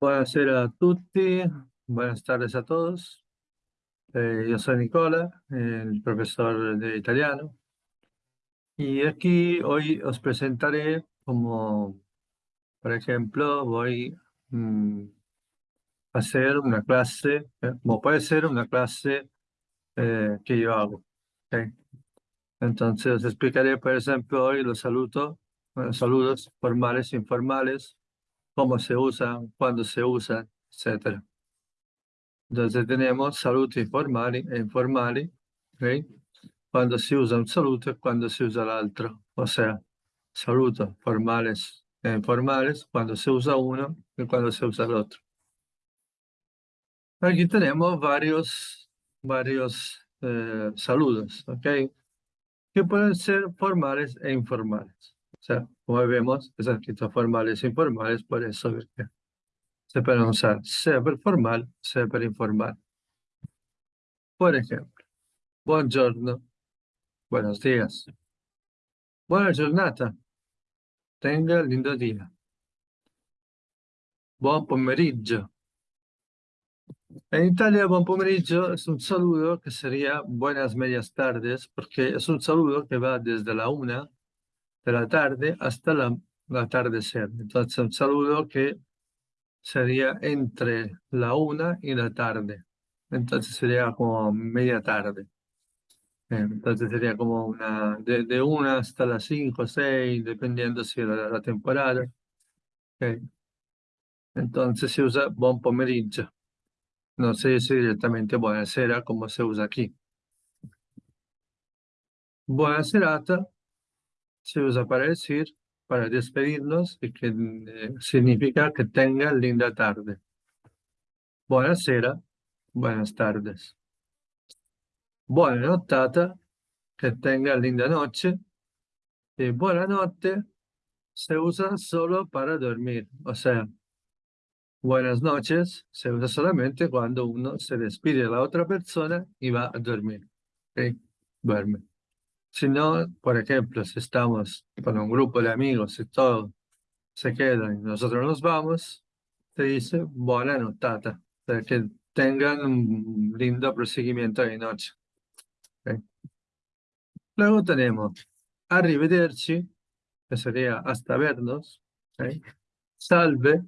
Buonasera a tutti, buenas tardes a todos. Eh, yo soy Nicola, el profesor de italiano. Y aquí hoy os presentaré como, por ejemplo, voy mm, a hacer una clase, eh, como puede ser una clase eh, que yo hago. Entonces os explicaré, por ejemplo, hoy los saludos, saludos formales, informales, cómo se usan, cuándo se usan, etc. Entonces tenemos saludos informales e informali, ¿okay? cuando se usa un saludo y cuando se usa el otro. O sea, saludos formales e informales cuando se usa uno y cuando se usa el otro. Aquí tenemos varios, varios eh, saludos, ¿ok? Que pueden ser formales e informales. O sea, como vemos, es escrito formales e informales, por eso se pueden usar sea per formal, sea per informal. Por ejemplo, buongiorno, buenos días. Buona giornata, tenga lindo día. Buon pomeriggio. En Italia, buen pomeriggio es un saludo que sería buenas medias tardes, porque es un saludo que va desde la una de la tarde hasta la, la atardecer. Entonces, un saludo que sería entre la una y la tarde. Entonces sería como media tarde. Entonces sería como una, de, de una hasta las cinco seis, dependiendo si la, la temporada. Entonces se usa buon pomeriggio. No se dice directamente buonasera como se usa aquí. Buona serata se usa para decir, para despedirnos y que eh, significa que tengan linda tarde. Buonasera, buenas tardes. Buona nottata, que tenga linda noche. Y buena noche se usa solo para dormir. O sea, buenas noches se usa solamente cuando uno se despide de la otra persona y va a dormir. ¿Ok? Duerme. Si no, por ejemplo, si estamos con un grupo de amigos y todo se quedan y nosotros nos vamos, se dice buena notata, para que tengan un lindo proseguimiento de noche. Luego tenemos arrivederci, que sería hasta vernos. Salve,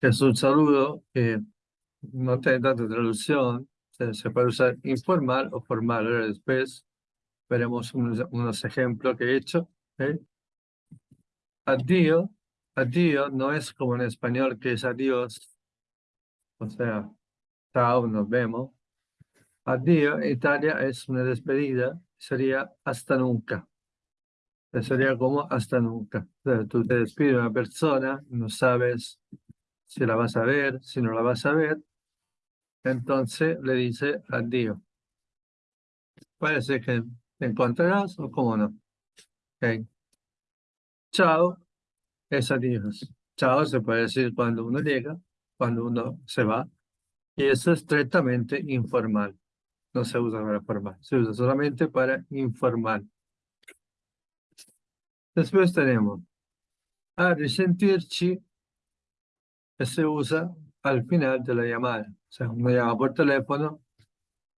que es un saludo que no tiene tanta traducción, se, se puede usar informal o formal. Ahora después veremos unos, unos ejemplos que he hecho. ¿eh? Adiós, adiós no es como en español que es adiós, o sea, chao, nos vemos. Adiós en Italia es una despedida, sería hasta nunca. Sería como hasta nunca. O tú te despides de una persona, no sabes si la vas a ver, si no la vas a ver, entonces le dice adiós. Parece que ¿Te encontrarás o cómo no? Okay. Chao es adiós. Chao se puede decir cuando uno llega, cuando uno se va. Y eso es estrictamente informal. No se usa para formal, se usa solamente para informal. Después tenemos a resentirci, se usa al final de la llamada. O sea, uno llama por teléfono,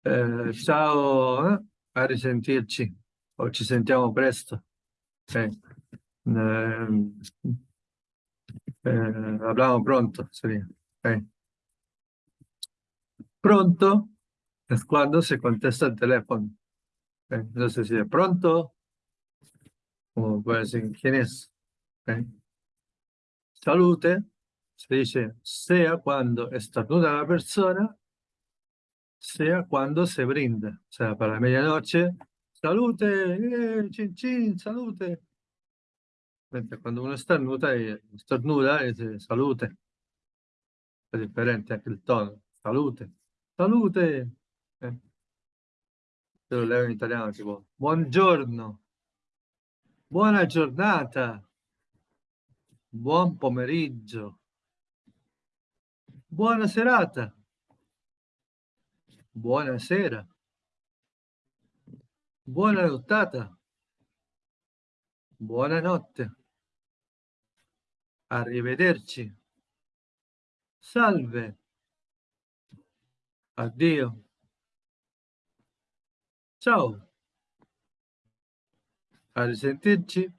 eh, chao, ¿eh? A risentirci o ci sentiamo presto. Eh, eh, hablamos pronto, sería. Eh. Pronto es cuando se contesta el teléfono. Entonces, si de pronto, como puede decir, ¿quién es? Salute, se dice, sea cuando estornuda la persona sea cuando se brinda. O para la medianoche, salute, eh, chin chin, salute. cuando uno estornuda, estornuda dice salute. Es diferente anche il tono. Salute, salute. Eh. Io lo leo in italiano tipo buongiorno, buona giornata, buon pomeriggio, buona serata. Buonasera. Buona nottata. Buonanotte. Arrivederci. salve, addio, ciao, a risentirci,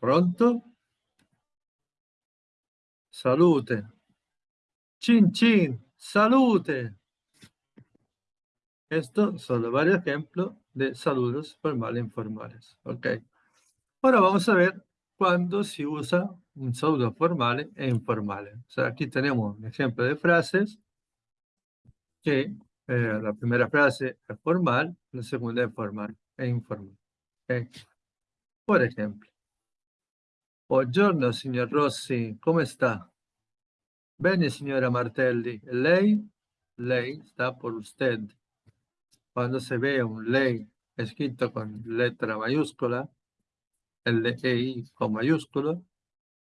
pronto, salute, chin chin, salute. Estos son varios ejemplos de saludos formales e informales. ¿ok? Ahora vamos a ver cuándo se usa un saludo formal e informal. O sea, aquí tenemos un ejemplo de frases que eh, la primera frase es formal, la segunda es formal e informal. ¿ok? Por ejemplo, Buongiorno, signor Rossi, ¿cómo está? Bene, signora Martelli. Lei? Lei está por usted. Cuando se ve un ley escrito con letra mayúscula, el de con mayúsculo,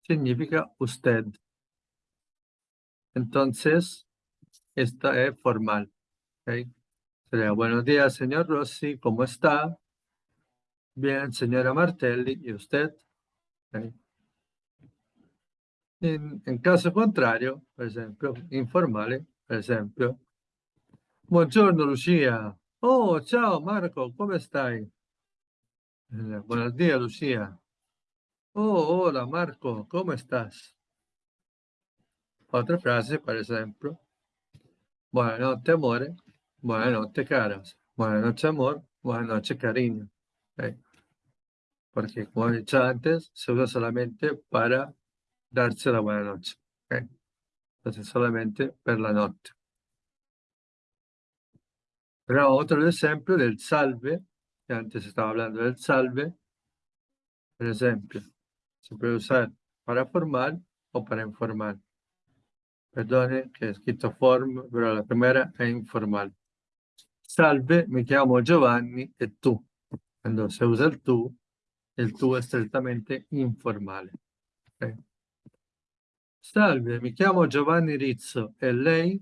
significa usted. Entonces, esta es formal. Sería, buenos días, señor Rossi, ¿cómo está? Bien, señora Martelli, ¿y usted? En, en, caso contrario, per esempio, informale, per esempio, buongiorno Lucia, Oh, ciao Marco, come stai? Eh, buenos días, Lucía. Oh, hola Marco, ¿cómo estás? Otra frase, por ejemplo. Buenas noches, amore. Buenas noches, caras. Buenas noches, amor. Buenas noches, cariño. Porque, como he dicho antes, se usa solamente para darse la buena noche. Entonces, solamente per la noche. Pero otro ejemplo del salve, que antes estaba hablando del salve, por ejemplo, se puede usar para formal o para informal. Perdone que he escrito form, pero la primera es informal. Salve, mi llamo Giovanni e tú. Cuando se usa el tú, el tú es estrictamente informal. Salve, mi llamo Giovanni Rizzo e lei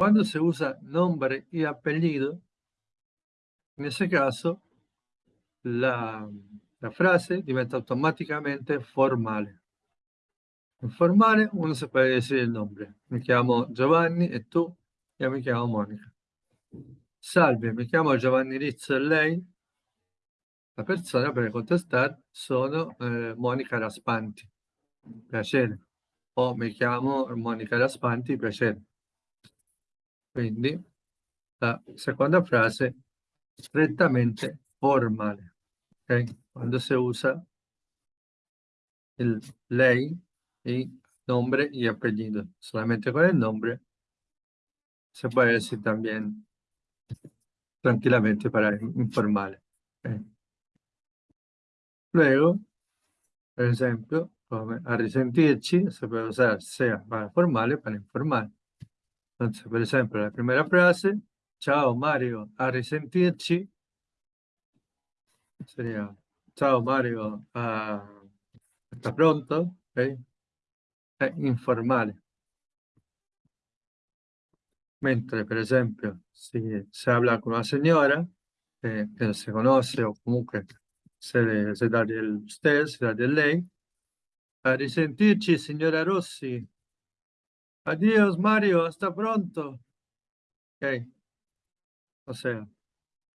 cuando se usa nombre y apellido, en ese caso, la, frase diventa automáticamente formal. En formale uno se puede decir el nombre. Me llamo Giovanni e tú, yo me llamo Monica. Salve, mi chiamo Giovanni Rizzo e lei? La persona per contestare sono eh, Monica Raspanti. Piacere. O mi chiamo Monica Raspanti, piacere. Quindi la seconda frase strettamente formale, okay? quando si usa el lei y nombre y apellido. Solamente con el nombre se puede decir también tranquilamente para informale. Okay? Luego, por ejemplo, come a risentirci, se puede usar sea para formale para informal. Entonces, por ejemplo, la primera frase, chao Mario, a risentirci, sería, chao Mario, hasta pronto, ¿okay? è informale. Mentre, per esempio, si, se habla con una señora eh, que no se conoce o comunque se, se da del usted, se da del lei, a risentirci, signora Rossi, Adiós, Mario, hasta pronto. Ok. O sea,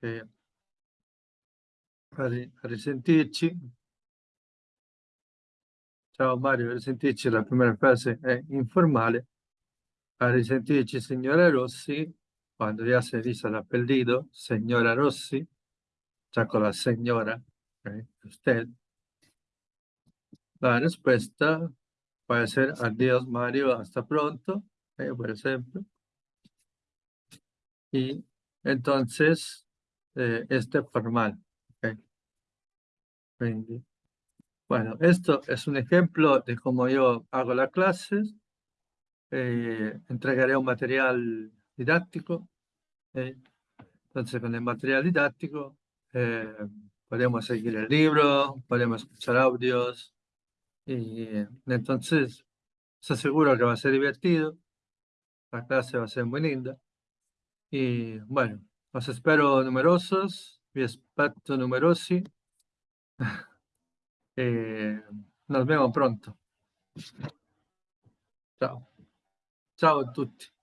eh, a. Ciao Mario, a la primera frase è informale. A risentirci, signora Rossi, quando ya se dice el apellido, señora Rossi, ya con la señora, okay, usted. La respuesta Puede ser adiós Mario, hasta pronto, eh, por ejemplo. Y entonces, eh, este formal. Bueno, esto es un ejemplo de cómo yo hago las clases. Eh, entregaré un material didáctico. Entonces, con el material didáctico podemos seguir el libro, podemos escuchar audios, y entonces, se aseguro que va a ser divertido. La clase va a ser muy linda. Y bueno, los espero numerosos, vi aspetto numerosi. Eh, nos vemos pronto. Ciao. Ciao a tutti.